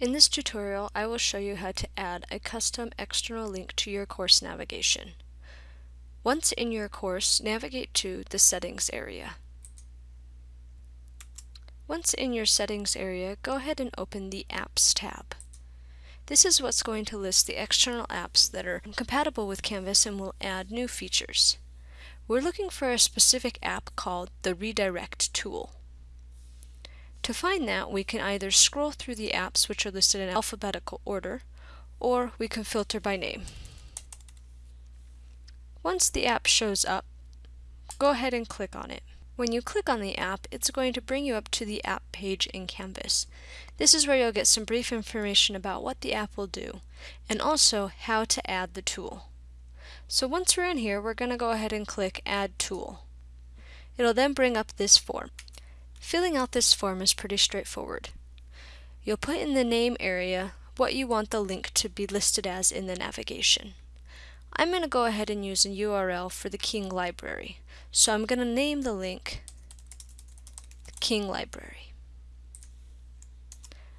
In this tutorial, I will show you how to add a custom external link to your course navigation. Once in your course, navigate to the Settings area. Once in your Settings area, go ahead and open the Apps tab. This is what's going to list the external apps that are compatible with Canvas and will add new features. We're looking for a specific app called the Redirect tool. To find that, we can either scroll through the apps which are listed in alphabetical order, or we can filter by name. Once the app shows up, go ahead and click on it. When you click on the app, it's going to bring you up to the app page in Canvas. This is where you'll get some brief information about what the app will do, and also how to add the tool. So once we're in here, we're going to go ahead and click Add Tool. It'll then bring up this form. Filling out this form is pretty straightforward. You'll put in the name area what you want the link to be listed as in the navigation. I'm going to go ahead and use a URL for the King Library. So I'm going to name the link King Library.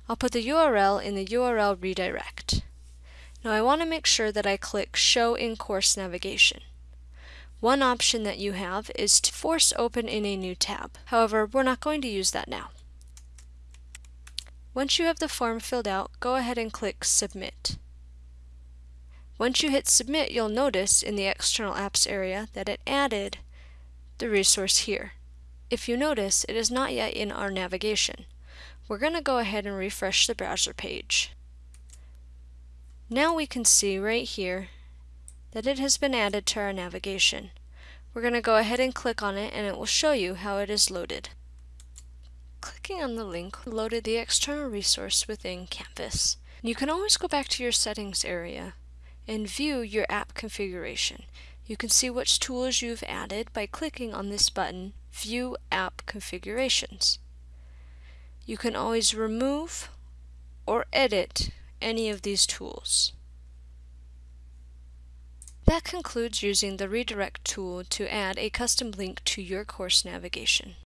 I'll put the URL in the URL redirect. Now I want to make sure that I click Show in Course Navigation. One option that you have is to force open in a new tab. However, we're not going to use that now. Once you have the form filled out, go ahead and click Submit. Once you hit Submit, you'll notice in the External Apps area that it added the resource here. If you notice, it is not yet in our navigation. We're going to go ahead and refresh the browser page. Now we can see right here that it has been added to our navigation. We're going to go ahead and click on it and it will show you how it is loaded. Clicking on the link loaded the external resource within Canvas. You can always go back to your settings area and view your app configuration. You can see which tools you've added by clicking on this button, View App Configurations. You can always remove or edit any of these tools. That concludes using the redirect tool to add a custom link to your course navigation.